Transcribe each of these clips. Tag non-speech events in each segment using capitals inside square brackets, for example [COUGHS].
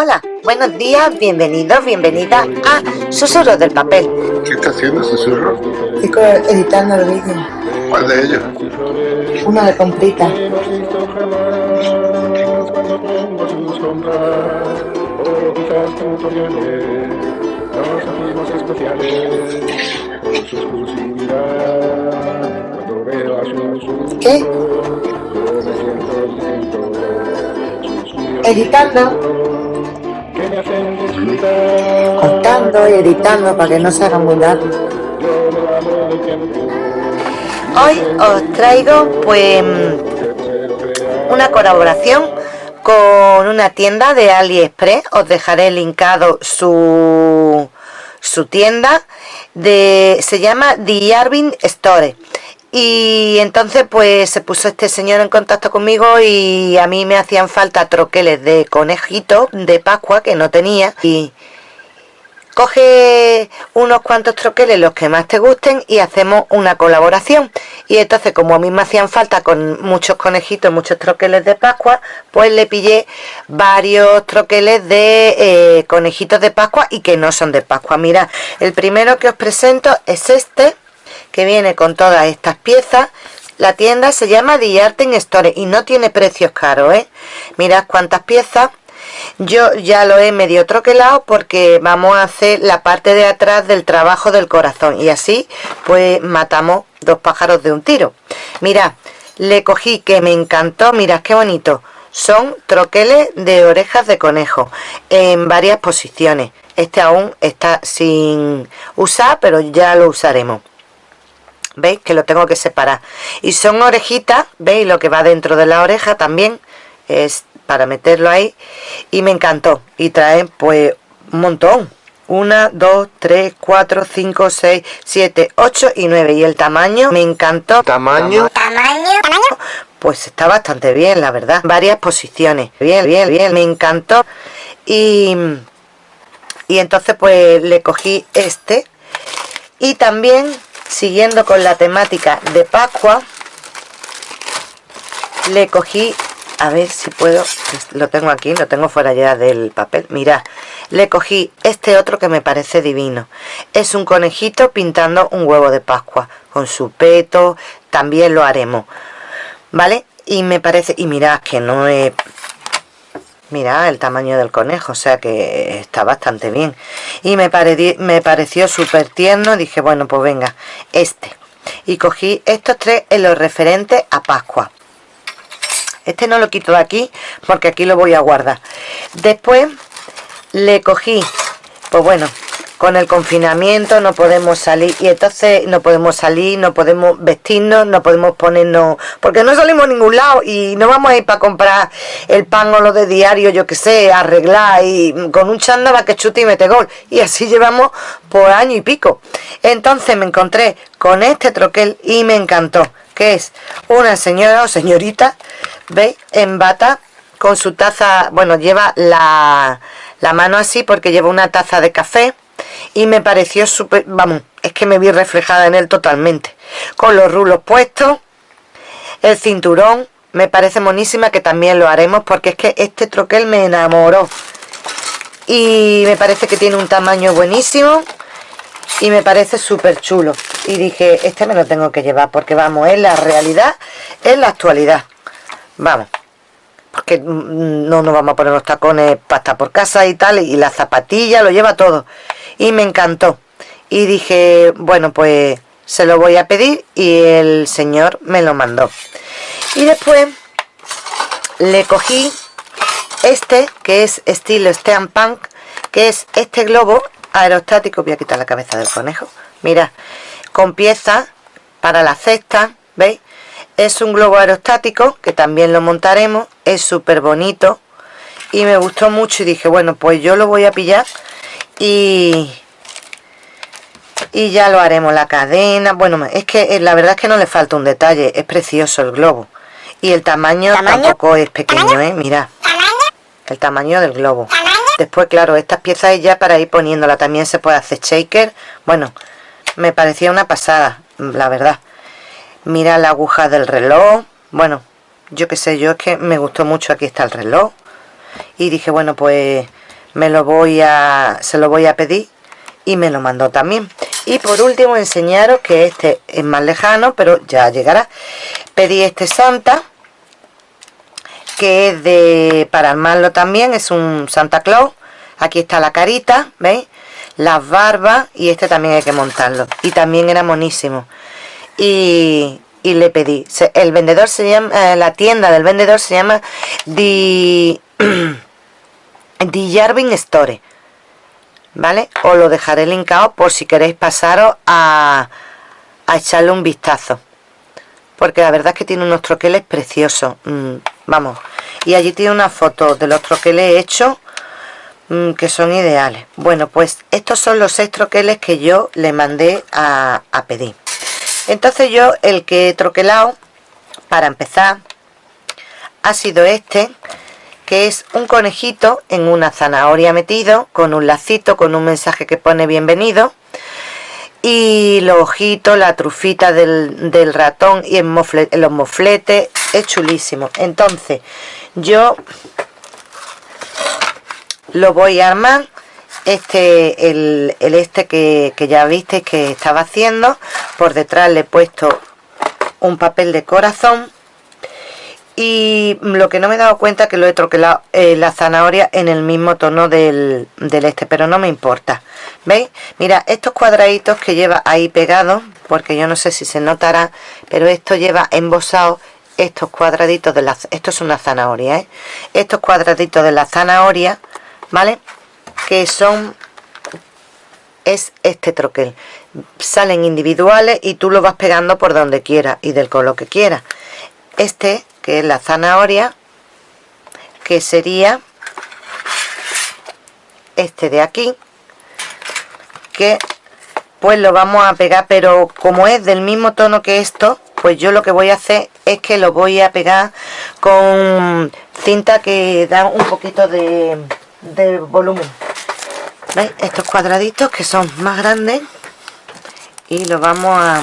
Hola, buenos días, bienvenidos, bienvenida a Susurros del Papel. ¿Qué está haciendo Susurro? Estoy editando el vídeo. ¿Cuál de ellos? Uno de comprita. ¿Qué? Editando. Cortando y editando para que no se haga muy largo. Hoy os traigo pues una colaboración con una tienda de AliExpress. Os dejaré linkado su, su tienda. De, se llama The Arvin Store y entonces pues se puso este señor en contacto conmigo y a mí me hacían falta troqueles de conejito de Pascua que no tenía. Y coge unos cuantos troqueles los que más te gusten y hacemos una colaboración. Y entonces como a mí me hacían falta con muchos conejitos muchos troqueles de Pascua pues le pillé varios troqueles de eh, conejitos de Pascua y que no son de Pascua. Mira el primero que os presento es este viene con todas estas piezas la tienda se llama The Art Store y no tiene precios caros ¿eh? mirad cuántas piezas. Yo ya lo he medio troquelado porque vamos a hacer la parte de atrás del trabajo del corazón y así pues matamos dos pájaros de un tiro. Mirad le cogí que me encantó mirad qué bonito. Son troqueles de orejas de conejo en varias posiciones. Este aún está sin usar pero ya lo usaremos ¿veis? Que lo tengo que separar. Y son orejitas, ¿veis? Lo que va dentro de la oreja también es para meterlo ahí. Y me encantó. Y traen pues un montón. Una, dos, tres, cuatro, cinco, seis, siete, ocho y nueve. Y el tamaño me encantó. ¿Tamaño? ¿Tamaño? ¿Tamaño? Pues está bastante bien, la verdad. Varias posiciones. Bien, bien, bien. Me encantó. Y, y entonces pues le cogí este. Y también siguiendo con la temática de Pascua le cogí a ver si puedo lo tengo aquí, lo tengo fuera ya del papel mira, le cogí este otro que me parece divino es un conejito pintando un huevo de Pascua con su peto, también lo haremos ¿vale? y me parece, y mirad que no es Mira el tamaño del conejo, o sea que está bastante bien. Y me, me pareció súper tierno, dije, bueno, pues venga, este. Y cogí estos tres en los referentes a Pascua. Este no lo quito de aquí porque aquí lo voy a guardar. Después le cogí, pues bueno, con el confinamiento no podemos salir y entonces no podemos salir, no podemos vestirnos, no podemos ponernos, porque no salimos a ningún lado y no vamos a ir para comprar el pan o lo de diario, yo que sé, arreglar y con un chándal que chute y mete gol y así llevamos por año y pico. Entonces me encontré con este troquel y me encantó, que es una señora o señorita, ¿veis? En bata con su taza, bueno, lleva la, la mano así porque lleva una taza de café y me pareció súper, vamos, es que me vi reflejada en él totalmente. Con los rulos puestos, el cinturón, me parece monísima que también lo haremos porque es que este troquel me enamoró. Y me parece que tiene un tamaño buenísimo y me parece súper chulo. Y dije, este me lo tengo que llevar porque vamos, es la realidad, es la actualidad. Vamos porque no nos vamos a poner los tacones para estar por casa y tal, y la zapatilla, lo lleva todo y me encantó. Y dije bueno pues se lo voy a pedir y el señor me lo mandó. Y después le cogí este que es estilo Punk que es este globo aerostático. Voy a quitar la cabeza del conejo. Mira con piezas para la cesta veis es un globo aerostático que también lo montaremos. Es súper bonito. Y me gustó mucho y dije bueno pues yo lo voy a pillar y y ya lo haremos la cadena. Bueno es que eh, la verdad es que no le falta un detalle es precioso el globo. Y el tamaño, tampoco es pequeño eh mira el tamaño del globo. Después claro estas piezas ya para ir poniéndola también se puede hacer shaker. Bueno me parecía una pasada la verdad. Mira la aguja del reloj. Bueno yo qué sé yo es que me gustó mucho aquí está el reloj. Y dije bueno pues me lo voy a se lo voy a pedir y me lo mandó también. Y por último enseñaros que este es más lejano pero ya llegará. Pedí este Santa que es de para armarlo también es un Santa Claus. Aquí está la carita veis las barbas y este también hay que montarlo. Y también era monísimo. Y, le pedí. El vendedor se llama eh, la tienda del vendedor se llama The, [CLEARS THROAT] The Jarvin Store ¿vale? os lo dejaré linkado por si queréis pasaros a, a echarle un vistazo. Porque la verdad es que tiene unos troqueles preciosos mm, vamos. Y allí tiene una foto de los troqueles hechos Mm, que son ideales. Bueno pues estos son los seis troqueles que yo le mandé a, pedir. Entonces yo el que he troquelado para empezar ha sido este que es un conejito en una zanahoria metido con un lacito con un mensaje que pone bienvenido. Y los ojitos, la trufita del, ratón y en los mofletes es chulísimo. Entonces yo lo voy a armar. Este el, este que, ya visteis que estaba haciendo por detrás le he puesto un papel de corazón y lo que no me he dado cuenta que lo he troquelado eh, la zanahoria en el mismo tono del, del, este pero no me importa veis mira estos cuadraditos que lleva ahí pegados porque yo no sé si se notará pero esto lleva embosado estos cuadraditos de la esto es una zanahoria ¿eh? estos cuadraditos de la zanahoria ¿vale? Que son es este troquel salen individuales y tú lo vas pegando por donde quieras y del color que quieras este que es la zanahoria que sería este de aquí que pues lo vamos a pegar pero como es del mismo tono que esto pues yo lo que voy a hacer es que lo voy a pegar con cinta que da un poquito de volumen ¿Veis? estos cuadraditos que son más grandes y los vamos a,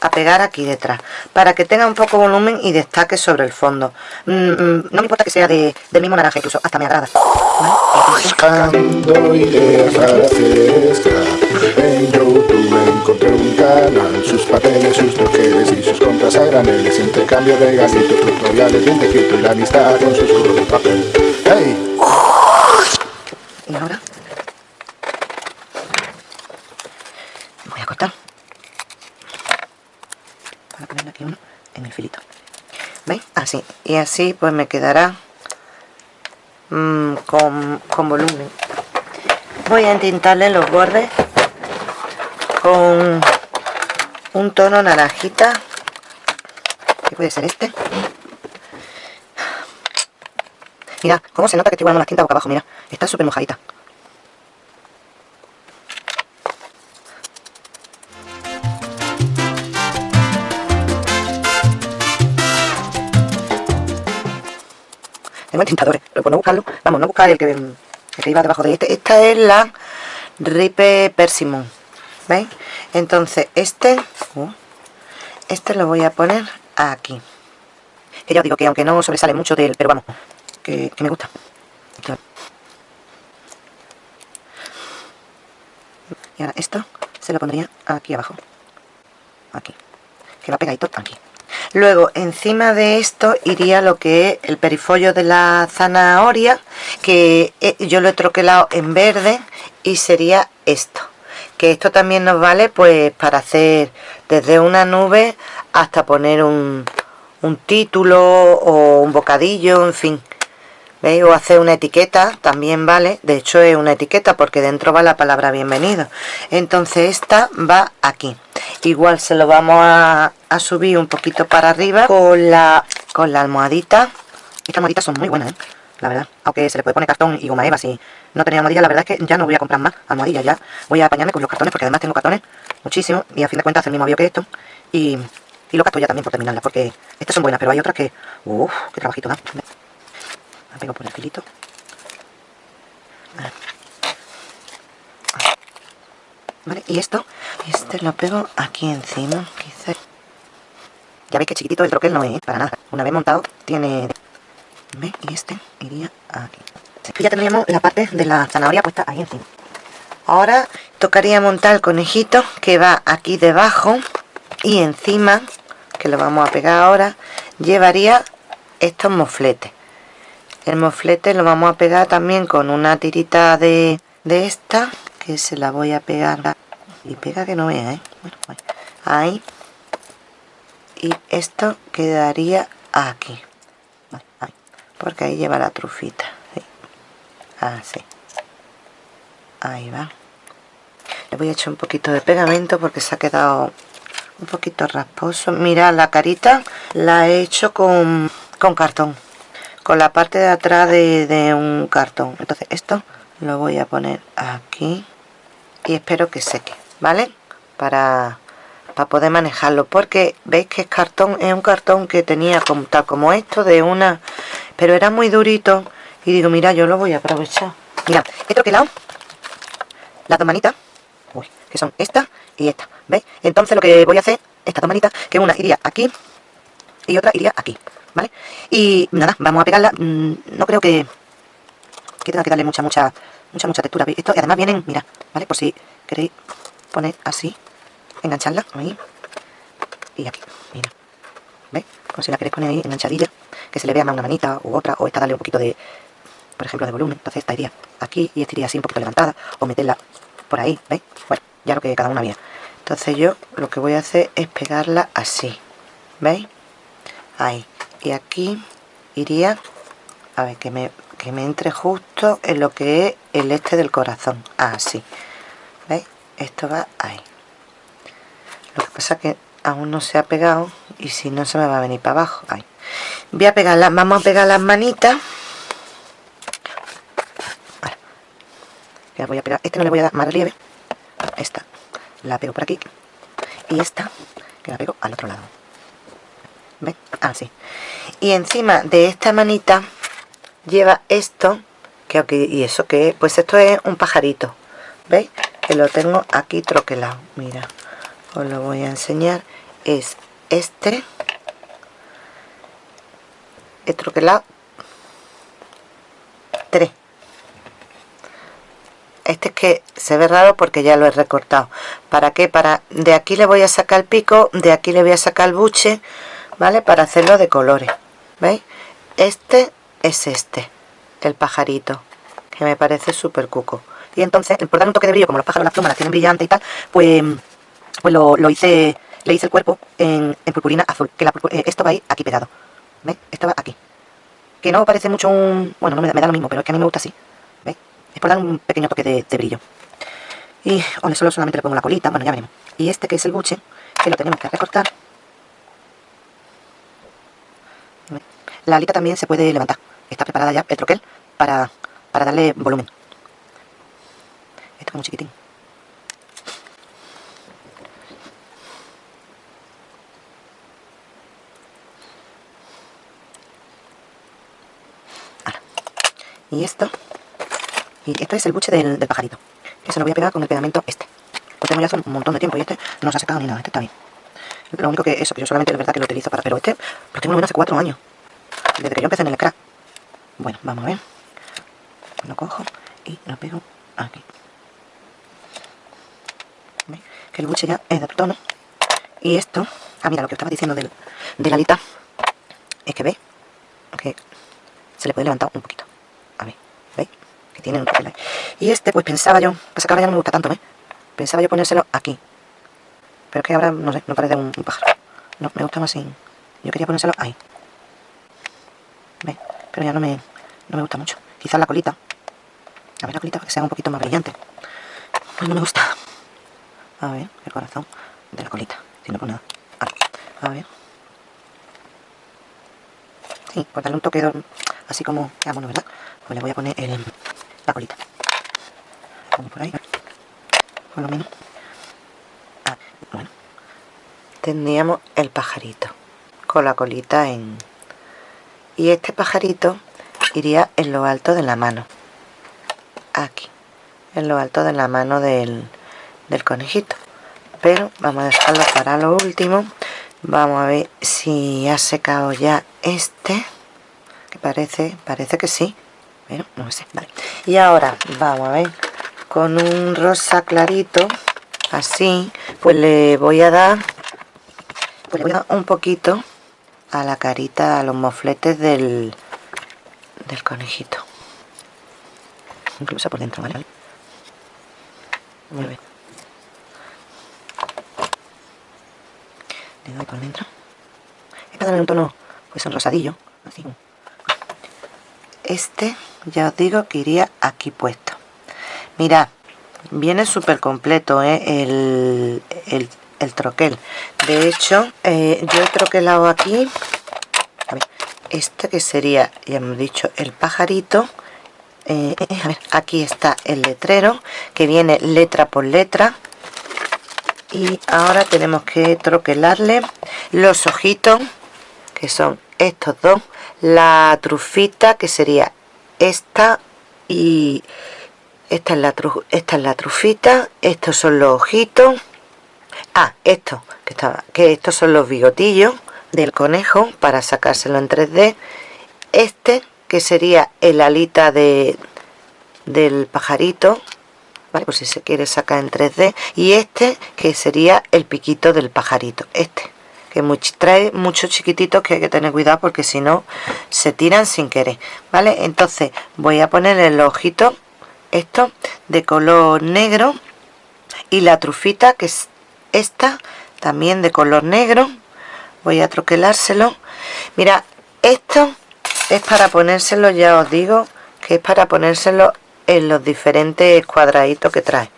a, pegar aquí detrás para que tenga un poco volumen y destaque sobre el fondo. Mm, mm, no me importa que sea de, del mismo naranja incluso hasta me agrada. Buscando ideas para fiesta en YouTube encontré un canal sus papeles, sus troqueles y sus compras a graneles intercambio de gasitos, tutoriales bien de y la amistad con sus juegos de papel. ¡Hey! y ahora voy a cortar para ponerle aquí uno en el filito ¿veis? Y así pues me quedará mmm, con, con volumen voy a intentarle los bordes con un tono naranjita que puede ser este Mira, cómo se nota que estoy guardando la tinta boca abajo, mira. Está súper mojadita. El tintador, pero por no buscarlo, vamos, no buscar el que, el que iba debajo de este. Esta es la Ripe Persimmon. ¿Veis? Entonces, este, uh, este lo voy a poner aquí. Que ya os digo que aunque no sobresale mucho del, pero vamos, que, me gusta. Y ahora esto se lo pondría aquí abajo. Aquí. Que va pegadito aquí. Luego, encima de esto iría lo que es el perifollo de la zanahoria, que eh, yo lo he troquelado en verde y sería esto. Que esto también nos vale pues para hacer desde una nube hasta poner un, un título o un bocadillo, en fin. ¿Veis? O hacer una etiqueta, también vale. De hecho es una etiqueta porque dentro va la palabra bienvenido. Entonces esta va aquí. Igual se lo vamos a, subir un poquito para arriba con la, con la almohadita. Estas almohaditas son muy buenas, ¿eh? la verdad. Aunque se le puede poner cartón y goma eva si no tenía almohadilla. La verdad es que ya no voy a comprar más almohadillas. Ya voy a apañarme con los cartones porque además tengo cartones muchísimo. Y a fin de cuentas el mismo avión que esto. Y, y lo gasto ya también por terminarlas porque estas son buenas, pero hay otras que... Uff, qué trabajito da la pego por el filito vale y esto este lo pego aquí encima quizá ya veis que chiquitito el troquel no es para nada una vez montado tiene ¿Ve? y este iría aquí Y ya tendríamos la parte de la zanahoria puesta ahí encima. Ahora tocaría montar el conejito que va aquí debajo y encima, que lo vamos a pegar ahora, llevaría estos mofletes. El moflete lo vamos a pegar también con una tirita de, de esta, que se la voy a pegar y pega que no vea, ¿eh? Bueno, ahí. Y esto quedaría aquí. Porque ahí lleva la trufita. Así. Ahí va. Le voy a echar un poquito de pegamento porque se ha quedado un poquito rasposo. Mira, la carita la he hecho con, con cartón. Con la parte de atrás de, un cartón. Entonces esto lo voy a poner aquí. Y espero que seque. ¿vale? Para, para poder manejarlo, porque veis que es cartón, es un cartón que tenía como, tal como esto de una, pero era muy durito y digo, mira, yo lo voy a aprovechar. Mira, he troquelado las dos manitas, que son esta y esta, ¿veis? Entonces lo que voy a hacer, estas dos manitas, que una iría aquí y otra iría aquí, ¿vale? Y nada, vamos a pegarla, mm, no creo que, que tenga que darle mucha, mucha, mucha, mucha textura. Esto, y además vienen, mira, ¿vale? Por si queréis poner así, engancharla ahí y aquí, mira, ¿veis? Como si la queréis poner ahí enganchadilla, que se le vea más una manita u otra, o esta darle un poquito de, por ejemplo, de volumen, entonces esta iría aquí y esta iría así un poquito levantada, o meterla por ahí, ¿veis? Bueno, ya lo que cada una vea. Entonces yo lo que voy a hacer es pegarla así, ¿veis? Ahí, y aquí iría, a ver, que me, que me entre justo en lo que es el este del corazón, así, ¿veis? esto va ahí. Lo que pasa que aún no se ha pegado y si no se me va a venir para abajo. Ahí. Voy a pegar las vamos a pegar las manitas. Voy a pegar. Este no le voy a dar más relieve. Esta. La pego por aquí. Y esta que la pego al otro lado así y encima de esta manita lleva esto que y eso que pues esto es un pajarito ¿veis? que lo tengo aquí troquelado. Mira os lo voy a enseñar. Es este. He troquelado 3 este es que se ve raro porque ya lo he recortado. ¿para qué? para de aquí le voy a sacar el pico de aquí le voy a sacar el buche ¿vale? para hacerlo de colores ¿veis? este es este el pajarito que me parece súper cuco y entonces, por dar un toque de brillo, como los pájaros las plumas las tienen brillantes y tal, pues, pues lo, lo hice, le hice el cuerpo en, en purpurina azul, que la, eh, esto va ahí aquí pegado, ¿veis? Esto va aquí. Que no parece mucho un... bueno, no me, da lo mismo, pero es que a mí me gusta así, ¿veis? Es por dar un pequeño toque de, brillo. Y bueno, solo solamente le pongo la colita, bueno, ya veremos. Y este que es el buche, que lo tenemos que recortar. La alita también se puede levantar. Está preparada ya el troquel para, para darle volumen. Esto es muy chiquitín. Y esto. Y esto es el buche del, pajarito. Que se lo voy a pegar con el pegamento este. Lo tengo ya hace un montón de tiempo y este no se ha secado ni nada. Este está bien. Lo único que eso, que yo solamente es verdad que lo utilizo para... Pero este lo tengo menos hace cuatro años. Yo empecé en el crack. Bueno, vamos a ver. Lo cojo y lo pego aquí que el buche ya es de otro tono. Y esto, ah mira lo que estaba diciendo del, de la alita, es que ve que se le puede levantar un poquito. A ver, ¿veis? Que tiene un papel Y este, pues pensaba yo, pasa que ahora ya no me gusta tanto, ¿ves? Pensaba yo ponérselo aquí. Pero es que ahora, no sé, no parece un, pájaro. No, me gusta más sin... Yo quería ponérselo ahí. Pero ya no me, no me gusta mucho. Quizás la colita. A ver la colita para que sea un poquito más brillante. Pues no me gusta. A ver, el corazón de la colita. Si no por nada. A ver. Sí, por darle un toque así como bueno, ¿verdad? Pues le voy a poner la colita. Como por ahí, por lo menos. Ah, bueno. Tendríamos el pajarito con la colita en... Y este pajarito iría en lo alto de la mano. Aquí. En lo alto de la mano del del conejito pero vamos a dejarlo para lo último vamos a ver si ha secado ya este que parece parece que sí pero no sé, vale. Y ahora, vamos a ver, con un rosa clarito, así, pues le voy a dar, pues le voy a dar un poquito a la carita, a los mofletes del, del conejito. Incluso por dentro, ¿vale? Muy bien. Le doy por dentro. Es para darle un tono, pues un rosadillo, así. Este, ya os digo que iría aquí puesto. Mirad, viene súper completo ¿eh? el, troquel. De hecho, eh, yo he troquelado aquí, este que sería, ya hemos dicho, el pajarito. Eh, aquí está el letrero, que viene letra por letra. Y ahora tenemos que troquelarle los ojitos, que son estos dos. La trufita, que sería esta y esta es la, esta es la trufita, estos son los ojitos. Ah, esto, que, estaba, que estos son los bigotillos del conejo para sacárselo en 3D. Este, que sería el alita de, del pajarito, ¿vale? Por si se quiere sacar en 3D. Y este, que sería el piquito del pajarito. Este, que trae muchos chiquititos que hay que tener cuidado porque si no se tiran sin querer, ¿vale? Entonces voy a poner el ojito esto de color negro y la trufita que es esta también de color negro. Voy a troquelárselo. Mira esto es para ponérselo ya os digo que es para ponérselo en los diferentes cuadraditos que trae.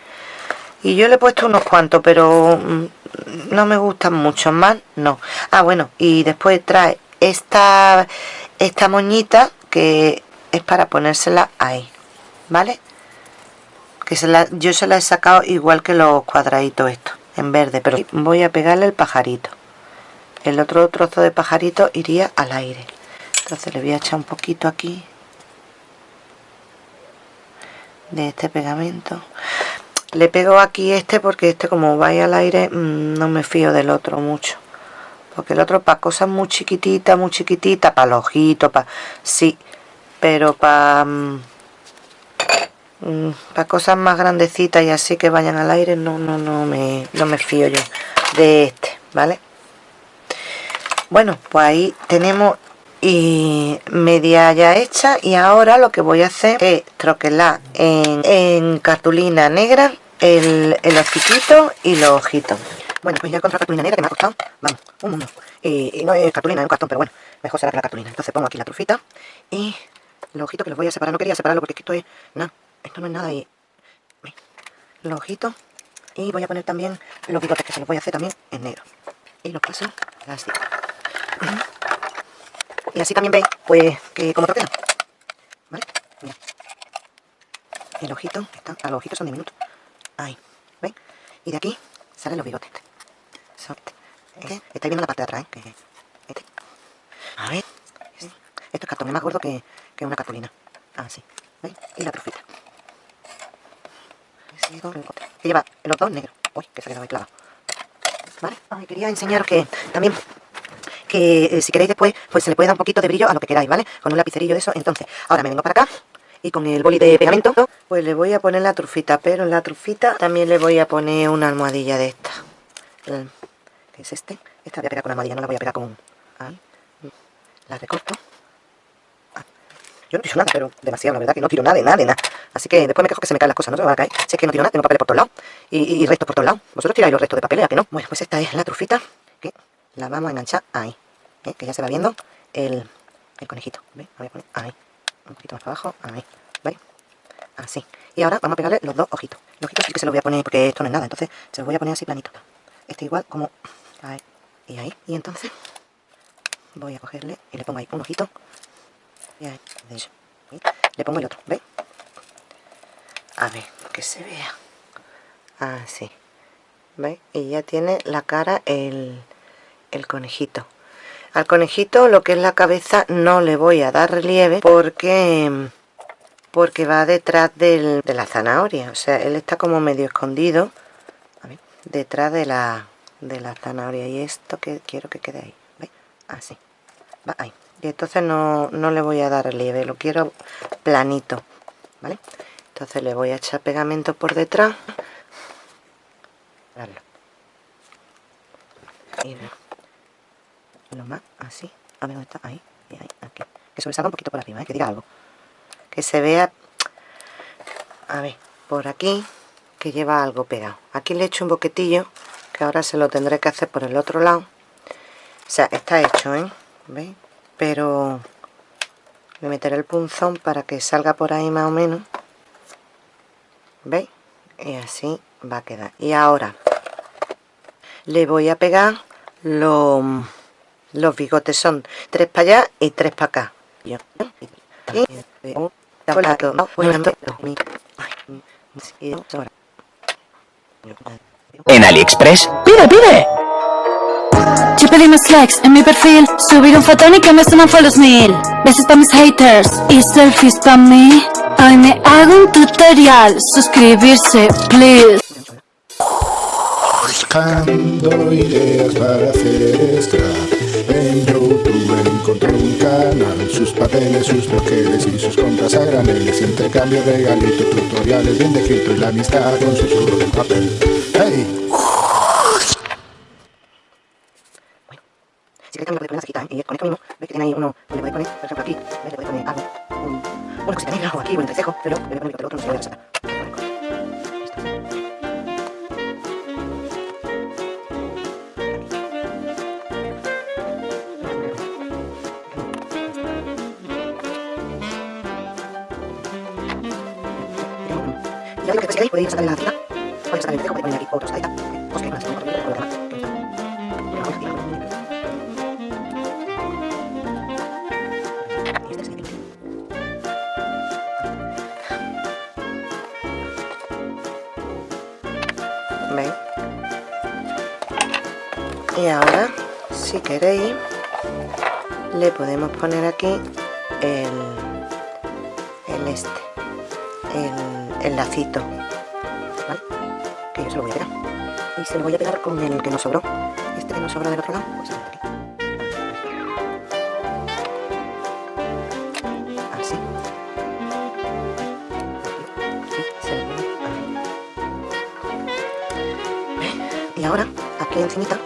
Y yo le he puesto unos cuantos pero mm, no me gustan mucho más no. Ah bueno y después trae esta esta moñita que es para ponérsela ahí vale que se la, yo se la he sacado igual que los cuadraditos estos en verde pero voy a pegarle el pajarito. El otro trozo de pajarito iría al aire. Entonces le voy a echar un poquito aquí de este pegamento. Le pego aquí este porque este como vaya al aire mm, no me fío del otro mucho. Porque el otro para cosas muy chiquititas muy chiquititas para los ojitos para sí pero para Mm, para cosas más grandecitas y así que vayan al aire no, no, no, me, no me fío yo de este, ¿vale? Bueno, pues ahí tenemos y media ya hecha y ahora lo que voy a hacer es troquelar en, cartulina negra el, el y los ojitos. Bueno, pues ya encontré cartulina negra que me ha costado, vamos, un mundo. Y, no es cartulina, es un cartón, pero bueno, mejor será que la cartulina. Entonces pongo aquí la trufita y los ojitos que los voy a separar. No quería separarlo porque esto es, nada, esto no es nada y los ojitos y voy a poner también los bigotes que se los voy a hacer también en negro y los paso así y así también veis pues que como troquela vale Mira. el ojito está, ah, los ojitos son diminutos ahí ¿veis? y de aquí salen los bigotes este. Este. estáis viendo la parte de atrás ¿eh? este. a ver esto es cartón es más gordo que, que una cartulina así ¿veis? y la trufita que lleva los dos negros. Uy, que se ha quedado ahí. ¿Vale? quería enseñaros que también que eh, si queréis después, pues se le puede dar un poquito de brillo a lo que queráis, ¿vale? Con un lapicerillo de eso. Entonces, ahora me vengo para acá y con el boli de pegamento, pues le voy a poner la trufita, pero en la trufita también le voy a poner una almohadilla de esta. ¿Qué es este? Esta la voy a pegar con almohadilla, no la voy a pegar con... La recorto. Yo no tiro nada, pero demasiado, la verdad que no tiro nada de nada, de nada. Así que después me quejo que se me caen las cosas, no se me a caer. Si es que no tiro nada, tengo papeles por todos lados. Y, restos por todos lados. Vosotros tiráis los restos de papeles, ¿a que no? Bueno, pues esta es la trufita que la vamos a enganchar ahí. ¿eh? Que ya se va viendo el, conejito. ¿Veis? Voy a poner ahí. Un poquito más para abajo, ahí. ¿Veis? Así. Y ahora vamos a pegarle los dos ojitos. Los ojitos sí que se los voy a poner porque esto no es nada. Entonces se los voy a poner así planito. Este igual como ahí y ahí. Y entonces voy a cogerle y le pongo ahí un ojito le pongo el otro, ¿veis? A ver, que se vea. Así. ¿Veis? Y ya tiene la cara el, el conejito. Al conejito lo que es la cabeza no le voy a dar relieve porque porque va detrás de la zanahoria. O sea, él está como medio escondido detrás de la, de la zanahoria. Y esto que quiero que quede ahí. Así. Va ahí. y entonces no, le voy a dar relieve lo quiero planito ¿vale? Entonces le voy a echar pegamento por detrás. Y lo más así. A ver dónde está ahí ahí aquí. Que sobresalga un poquito por arriba ¿eh? que diga algo. Que se vea a ver por aquí que lleva algo pegado. Aquí le echo un boquetillo que ahora se lo tendré que hacer por el otro lado. O sea está hecho ¿eh? ¿veis? pero le meteré el punzón para que salga por ahí más o menos ¿veis? y así va a quedar. Y ahora le voy a pegar los, los bigotes. Son tres para allá y tres para acá. En AliExpress. Pide pide. Yo pedí más likes en mi perfil Subir un fotón y que me suman los mil. Besos para mis haters y selfies para mí Hoy me hago un tutorial. Suscribirse, please. Buscando ideas para hacer scrap En YouTube encontré un canal. Sus papeles, sus bloqueos y sus compras a graneles Intercambio, regalitos, tutoriales bien descrito Y la amistad con susurro de papel. ¡Hey! Si queréis también lo podéis poner cerquita, ¿eh? y con esto mismo, veis que tiene ahí uno, le podéis poner, por ejemplo aquí, el otro, no se lo voy a resaltar. Y ya digo que si queréis podéis sacar la cita, Y ahora, si queréis, le podemos poner aquí el, el este, el, el lacito, ¿vale? Que yo se lo voy a pegar. Y se lo voy a pegar con el que nos sobró. Este que nos sobró del otro lado, pues aquí. Así. Ahí. Y ahora, aquí encimita,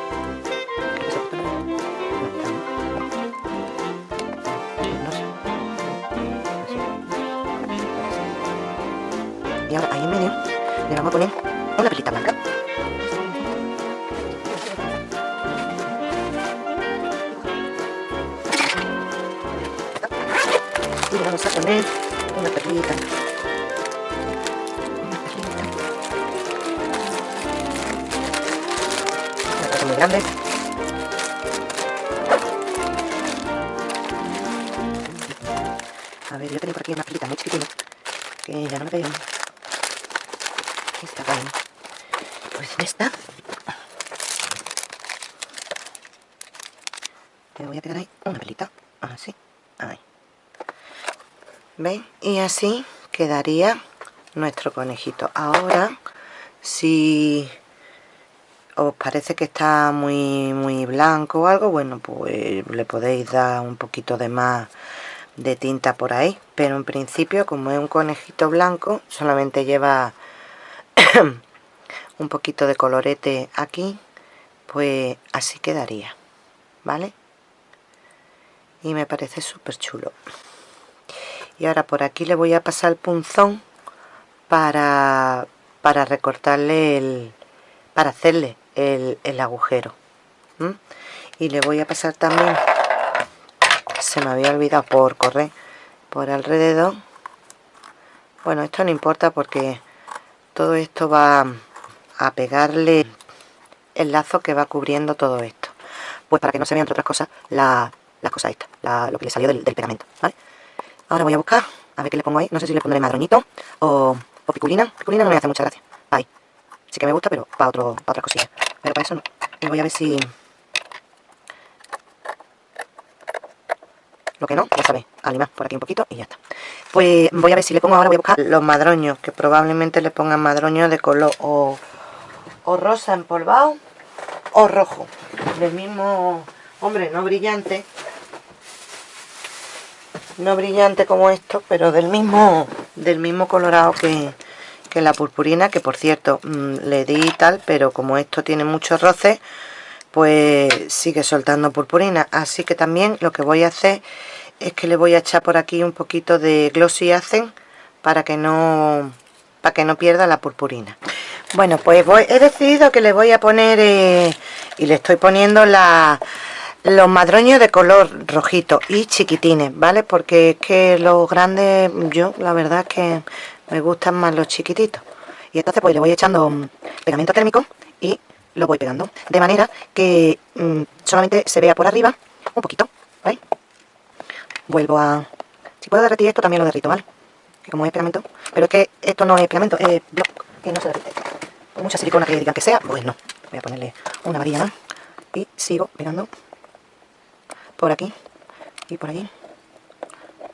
una cosa muy grande. A ver yo tengo por aquí una perlita muy chiquitina que ya no me está bien pues esta le voy a pegar ahí una pelita así ahí. ¿veis? y así quedaría nuestro conejito. Ahora si os parece que está muy muy blanco o algo bueno pues le podéis dar un poquito de más de tinta por ahí. Pero en principio como es un conejito blanco solamente lleva [COUGHS] un poquito de colorete aquí pues así quedaría vale y me parece súper chulo. Y ahora por aquí le voy a pasar el punzón para para recortarle el para hacerle el, el agujero y le voy a pasar también se me había olvidado por correr por alrededor. Bueno esto no importa porque todo esto va a pegarle el lazo que va cubriendo todo esto. Pues para que no se vean entre otras cosas la, las cosas estas la, lo que le salió del, pegamento ¿vale? ahora voy a buscar a ver qué le pongo ahí. No sé si le pondré madroñito o, o piculina. Piculina no me hace mucha gracia. Ahí. Sí que me gusta pero para, otro, para otras cosillas pero para eso no y voy a ver si lo que no, ya sabéis, animar por aquí un poquito y ya está. Pues voy a ver si le pongo ahora, voy a buscar los madroños, que probablemente le pongan madroños de color o, o rosa empolvado o rojo. Del mismo, hombre, no brillante, no brillante como esto pero del mismo del mismo colorado que, la purpurina que por cierto mm, le di tal pero como esto tiene muchos roces pues sigue soltando purpurina. Así que también lo que voy a hacer es que le voy a echar por aquí un poquito de Glossy Accent para que no para que no pierda la purpurina. Bueno pues he decidido que le voy a poner eh, y le estoy poniendo la, los madroños de color rojito y chiquitines vale porque es que los grandes yo la verdad es que me gustan más los chiquititos. Y entonces pues le voy echando pegamento térmico y lo voy pegando. De manera que mm, solamente se vea por arriba un poquito ¿vale? vuelvo a si puedo derretir esto también lo derrito ¿vale? que como es pegamento pero es que esto no es pegamento es block que no se derrite. Con mucha silicona que digan que sea pues no. Voy a ponerle una varilla más y sigo pegando por aquí y por allí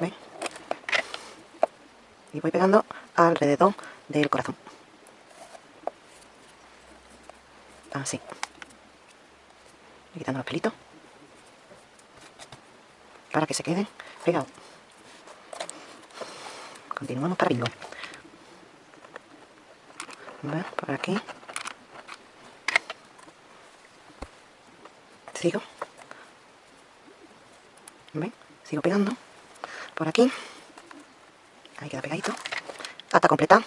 ¿Ven? Y voy pegando alrededor del corazón. Así. Quitando los pelitos. Para que se queden pegados. Continuamos para bingo. Por aquí. Sigo. ¿Ven? sigo pegando. Por aquí ahí queda pegadito. Hasta completar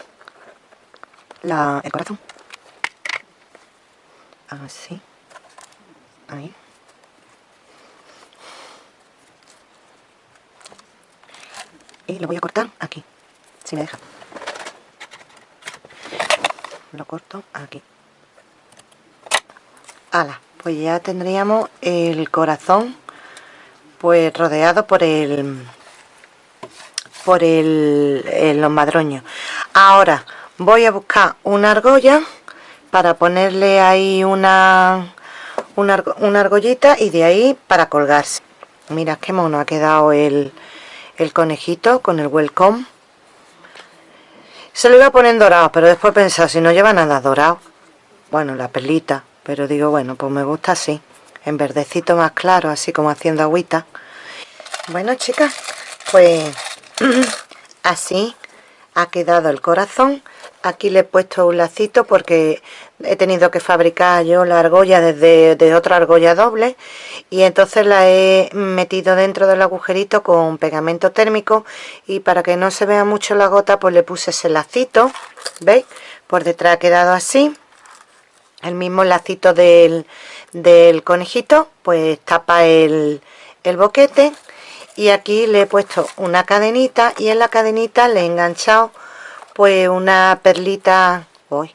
el corazón. Así. Ahí. Y lo voy a cortar aquí si me deja. Lo corto aquí. Ala pues ya tendríamos el corazón pues rodeado por el por el, los madroños ahora voy a buscar una argolla para ponerle ahí una, una, una argollita y de ahí para colgarse. Mira qué mono ha quedado el, el conejito con el welcome. Se lo iba a poner dorado pero después he pensado si no lleva nada dorado. Bueno la perlita pero digo bueno pues me gusta así en verdecito más claro así como haciendo agüita. Bueno chicas pues [CLEARS THROAT] así ha quedado el corazón. Aquí le he puesto un lacito porque he tenido que fabricar yo la argolla desde de otra argolla doble y entonces la he metido dentro del agujerito con pegamento térmico y para que no se vea mucho la gota pues le puse ese lacito veis por detrás ha quedado así. El mismo lacito del, conejito pues tapa el boquete y aquí le he puesto una cadenita y en la cadenita le he enganchado pues una perlita hoy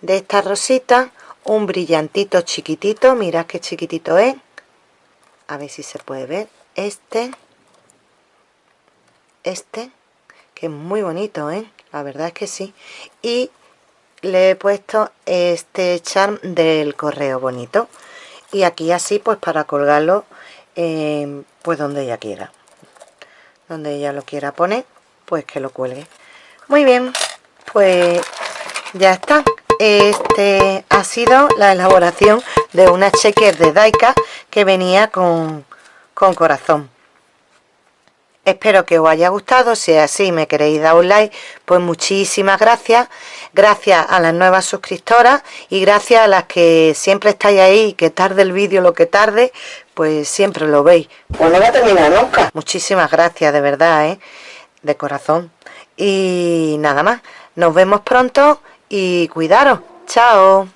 de esta rosita un brillantito chiquitito mirad qué chiquitito es a ver si se puede ver este este que es muy bonito ¿eh? la verdad es que sí y le he puesto este charm del correo bonito y aquí así pues para colgarlo eh, pues donde ella quiera. Donde ella lo quiera poner pues que lo cuelgue. Muy bien pues ya está. Este ha sido la elaboración de una checker de Daika que venía con, con corazón Espero que os haya gustado, si es así me queréis dar un like, pues muchísimas gracias. Gracias a las nuevas suscriptoras y gracias a las que siempre estáis ahí, que tarde el vídeo lo que tarde, pues siempre lo veis. Pues no va a terminar nunca. Muchísimas gracias, de verdad, ¿eh? de corazón. Y nada más, nos vemos pronto y cuidaros. Chao.